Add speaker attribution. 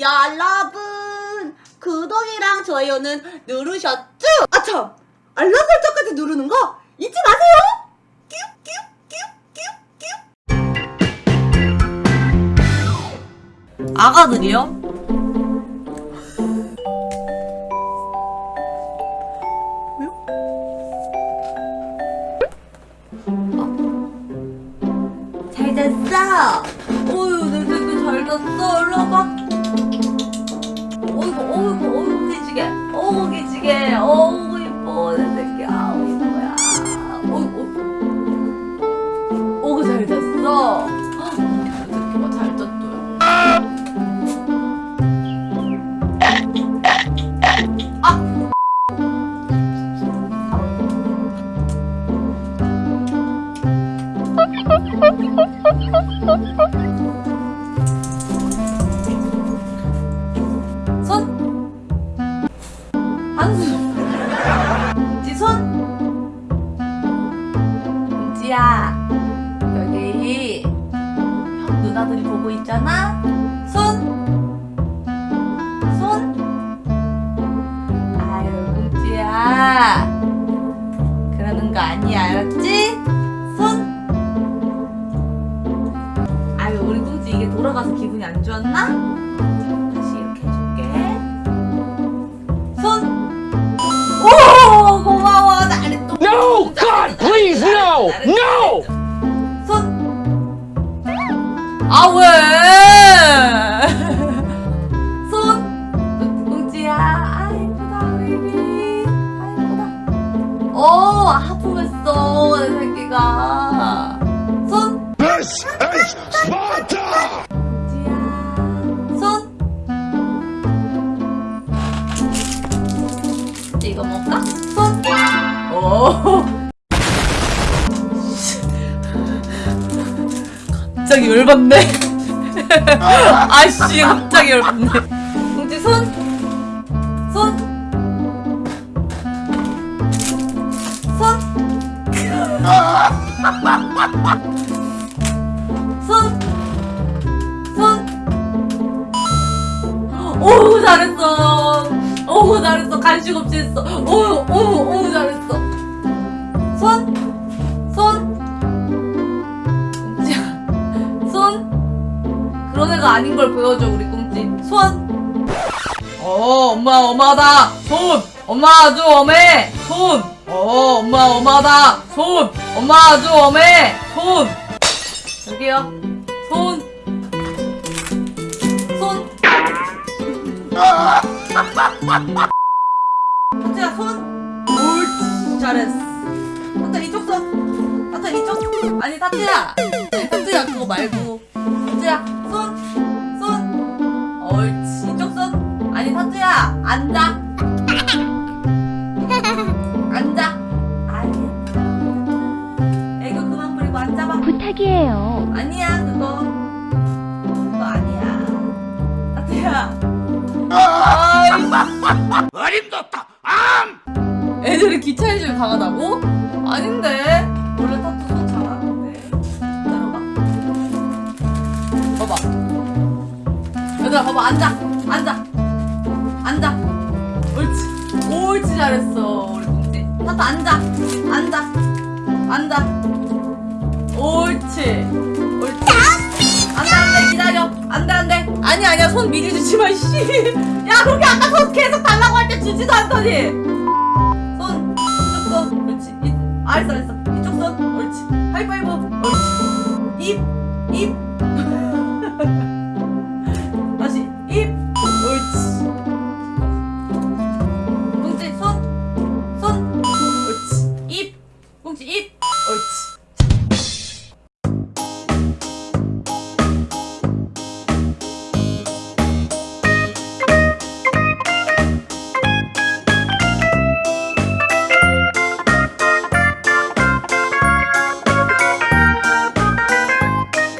Speaker 1: 여러분 구독이랑 좋아요는 누르셨죠? 아참 알람 설정까지 누르는 거 잊지 마세요. 아가들이요? 잘 잤어? 어휴, 내 새끼 잘 잤어? 얼른 와봐. 어이구, 어이구, 어이구, 기지개. 어이구, 기지개. 어이구, 이뻐, 내 새끼. 아우, 이뻐야. 어이구, 어이구. 잘 잤어? 새끼가 잘 잤어요. 아! 한손 지손? 은지야 여기 형 누나들이 보고 있잖아. 손 손. 아유 은지야 그러는 거 아니야 알았지? 손. 아유 우리 뚱지 이게 돌아가서 기분이 안 좋았나? 이거 먹까? 손. 오. 갑자기 열받네. 아씨, 갑자기 열받네. 공지 손. 손. 손. 손. 손. 오 잘했어. 오 잘했어. 간식 없이 했어. 오오 오 잘했어. 손. 손. 꽁지야. 손. 그런 애가 아닌 걸 보여줘 우리 꽁지. 손. 어 엄마 엄마다. 손. 엄마 아주 엄해. 손. 어 엄마 엄마다. 손. 엄마 아주 엄해. 손. 여기요. 손. 손. 하트야 손. 옳지 잘했어. 하트 이쪽 손. 하트 이쪽. 아니 타트야. 아니 타트야 그거 말고. 타트야 손. 손. 옳지 이쪽 손. 아니 타트야 앉아. 앉아. 아니야. 애교 그만 부리고 앉아봐.
Speaker 2: 부탁이에요.
Speaker 1: 아니야 그거. 그거 아니야. 타트야. 아이.
Speaker 3: 어림도다! 암!
Speaker 1: 애들이 기차해주면 강하다고? 아닌데. 원래 타투 손 잘하는데. 기다려봐 봐봐 얘들아 봐봐. 앉아. 앉아. 앉아. 옳지. 옳지 잘했어 타투 앉아. 앉아. 앉아. 옳지 아니 아니야 손 미리 주지 마 씨야 그게 아까 손 계속 달라고 할 때 주지도 않더니 손, 쭉 손, 그렇지. 이, 알았어, 알았어.